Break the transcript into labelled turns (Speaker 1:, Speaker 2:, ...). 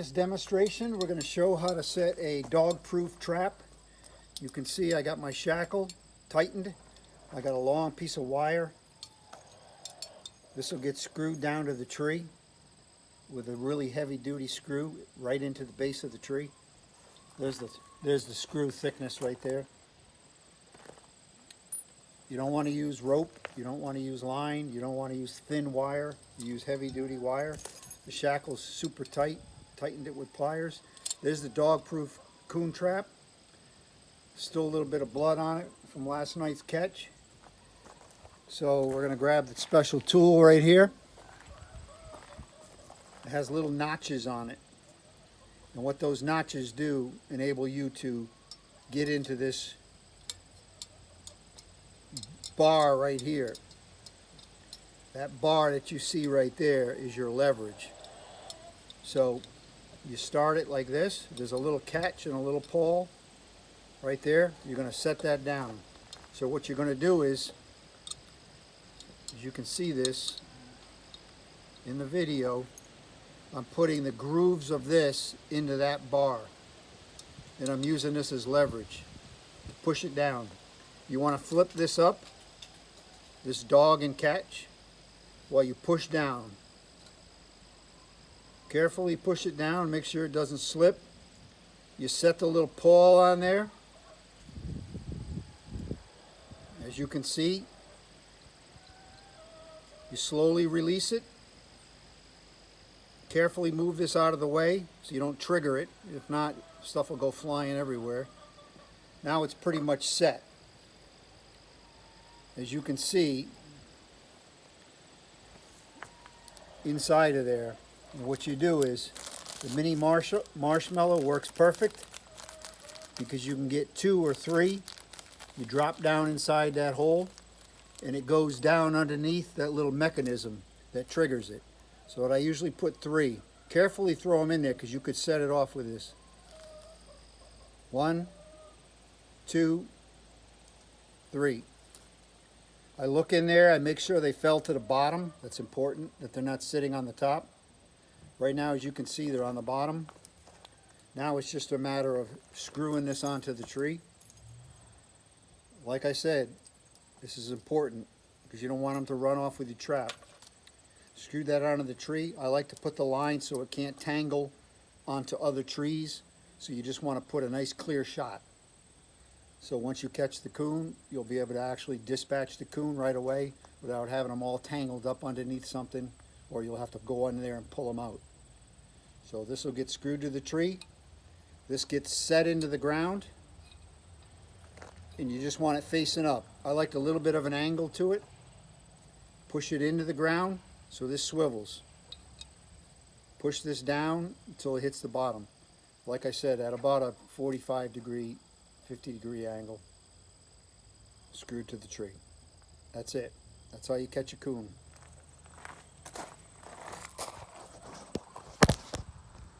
Speaker 1: this demonstration, we're going to show how to set a dog-proof trap. You can see I got my shackle tightened. I got a long piece of wire. This will get screwed down to the tree with a really heavy-duty screw right into the base of the tree. There's the, there's the screw thickness right there. You don't want to use rope, you don't want to use line, you don't want to use thin wire, you use heavy-duty wire. The shackle's super tight, tightened it with pliers. There's the dog-proof coon trap. Still a little bit of blood on it from last night's catch. So we're going to grab the special tool right here. It has little notches on it. And what those notches do enable you to get into this bar right here. That bar that you see right there is your leverage. So you start it like this. There's a little catch and a little pawl right there. You're going to set that down. So what you're going to do is, as you can see this in the video, I'm putting the grooves of this into that bar. And I'm using this as leverage. Push it down. You want to flip this up, this dog and catch, while you push down. Carefully push it down, make sure it doesn't slip. You set the little pawl on there. As you can see, you slowly release it. Carefully move this out of the way so you don't trigger it. If not, stuff will go flying everywhere. Now it's pretty much set. As you can see, inside of there, and what you do is, the mini marsh marshmallow works perfect because you can get two or three. You drop down inside that hole and it goes down underneath that little mechanism that triggers it. So I usually put three. Carefully throw them in there because you could set it off with this. One, two, three. I look in there, I make sure they fell to the bottom. That's important, that they're not sitting on the top. Right now, as you can see, they're on the bottom. Now it's just a matter of screwing this onto the tree. Like I said, this is important because you don't want them to run off with your trap. Screw that onto the tree. I like to put the line so it can't tangle onto other trees. So you just want to put a nice clear shot. So once you catch the coon, you'll be able to actually dispatch the coon right away without having them all tangled up underneath something or you'll have to go in there and pull them out. So this will get screwed to the tree. This gets set into the ground and you just want it facing up. I like a little bit of an angle to it. Push it into the ground so this swivels. Push this down until it hits the bottom. Like I said, at about a 45 degree, 50 degree angle, screwed to the tree. That's it. That's how you catch a coon.